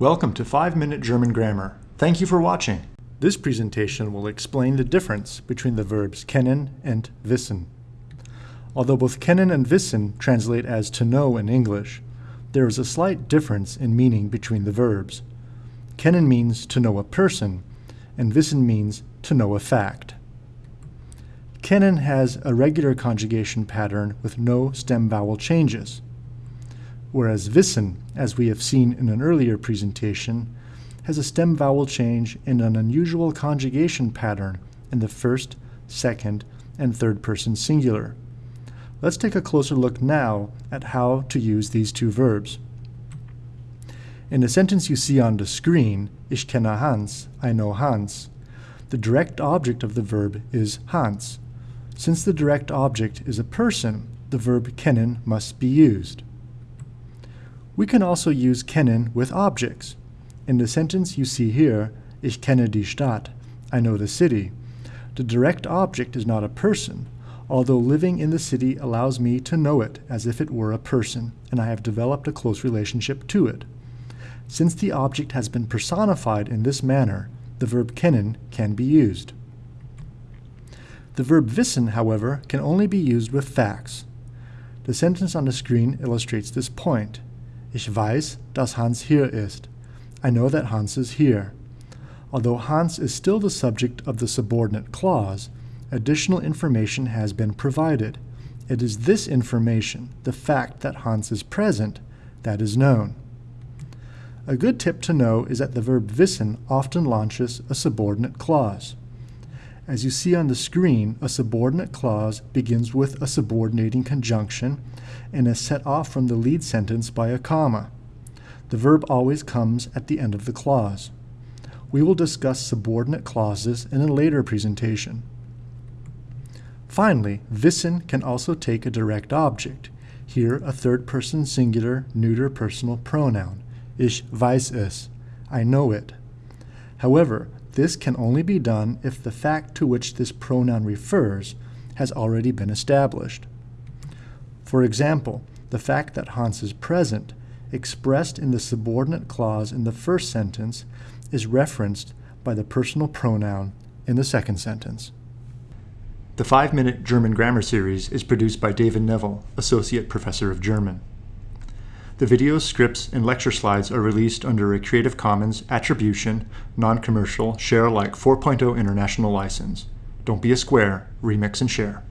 Welcome to 5 Minute German Grammar. Thank you for watching. This presentation will explain the difference between the verbs kennen and wissen. Although both kennen and wissen translate as to know in English, there is a slight difference in meaning between the verbs. Kennen means to know a person, and wissen means to know a fact. Kennen has a regular conjugation pattern with no stem vowel changes whereas wissen, as we have seen in an earlier presentation, has a stem vowel change and an unusual conjugation pattern in the first, second, and third person singular. Let's take a closer look now at how to use these two verbs. In the sentence you see on the screen, Ich kenne Hans, I know Hans, the direct object of the verb is Hans. Since the direct object is a person, the verb kennen must be used. We can also use kennen with objects. In the sentence you see here, Ich kenne die Stadt, I know the city, the direct object is not a person, although living in the city allows me to know it as if it were a person, and I have developed a close relationship to it. Since the object has been personified in this manner, the verb kennen can be used. The verb wissen, however, can only be used with facts. The sentence on the screen illustrates this point. Ich weiß, dass Hans hier ist. I know that Hans is here. Although Hans is still the subject of the subordinate clause, additional information has been provided. It is this information, the fact that Hans is present, that is known. A good tip to know is that the verb wissen often launches a subordinate clause. As you see on the screen, a subordinate clause begins with a subordinating conjunction and is set off from the lead sentence by a comma. The verb always comes at the end of the clause. We will discuss subordinate clauses in a later presentation. Finally, wissen can also take a direct object, here a third-person singular neuter personal pronoun. Ich weiß es. I know it. However, this can only be done if the fact to which this pronoun refers has already been established. For example, the fact that Hans is present, expressed in the subordinate clause in the first sentence, is referenced by the personal pronoun in the second sentence. The 5-Minute German Grammar Series is produced by David Neville, Associate Professor of German. The videos, scripts, and lecture slides are released under a Creative Commons Attribution, Non-Commercial, Share Alike 4.0 International License. Don't be a square, remix and share.